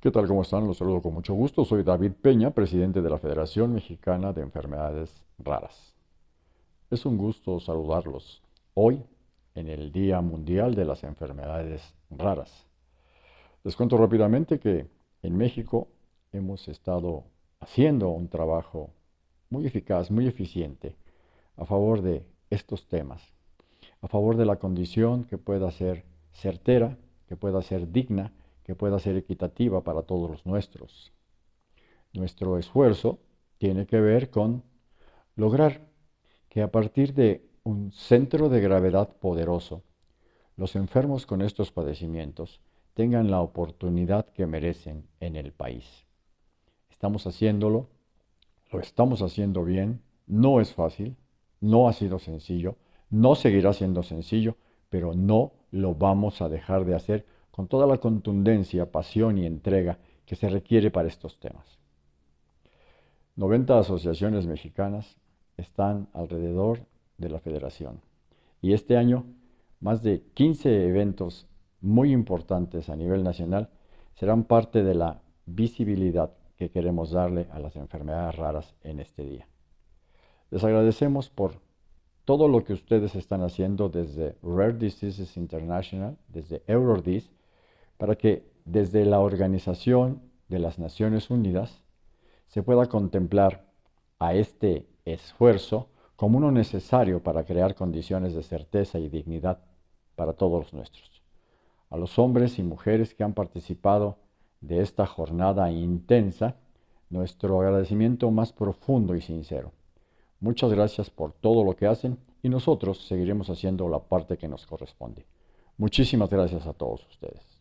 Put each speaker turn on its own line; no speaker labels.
¿Qué tal? ¿Cómo están? Los saludo con mucho gusto. Soy David Peña, presidente de la Federación Mexicana de Enfermedades Raras. Es un gusto saludarlos hoy en el Día Mundial de las Enfermedades Raras. Les cuento rápidamente que en México hemos estado haciendo un trabajo muy eficaz, muy eficiente a favor de estos temas, a favor de la condición que pueda ser certera, que pueda ser digna, que pueda ser equitativa para todos los nuestros. Nuestro esfuerzo tiene que ver con lograr que a partir de un centro de gravedad poderoso, los enfermos con estos padecimientos tengan la oportunidad que merecen en el país. Estamos haciéndolo, lo estamos haciendo bien, no es fácil, no ha sido sencillo, no seguirá siendo sencillo, pero no lo vamos a dejar de hacer con toda la contundencia, pasión y entrega que se requiere para estos temas. 90 asociaciones mexicanas están alrededor de la federación y este año más de 15 eventos muy importantes a nivel nacional serán parte de la visibilidad que queremos darle a las enfermedades raras en este día. Les agradecemos por todo lo que ustedes están haciendo desde Rare Diseases International, desde EuroDis, para que desde la Organización de las Naciones Unidas se pueda contemplar a este esfuerzo como uno necesario para crear condiciones de certeza y dignidad para todos los nuestros. A los hombres y mujeres que han participado de esta jornada intensa, nuestro agradecimiento más profundo y sincero. Muchas gracias por todo lo que hacen y nosotros seguiremos haciendo la parte que nos corresponde. Muchísimas gracias a todos ustedes.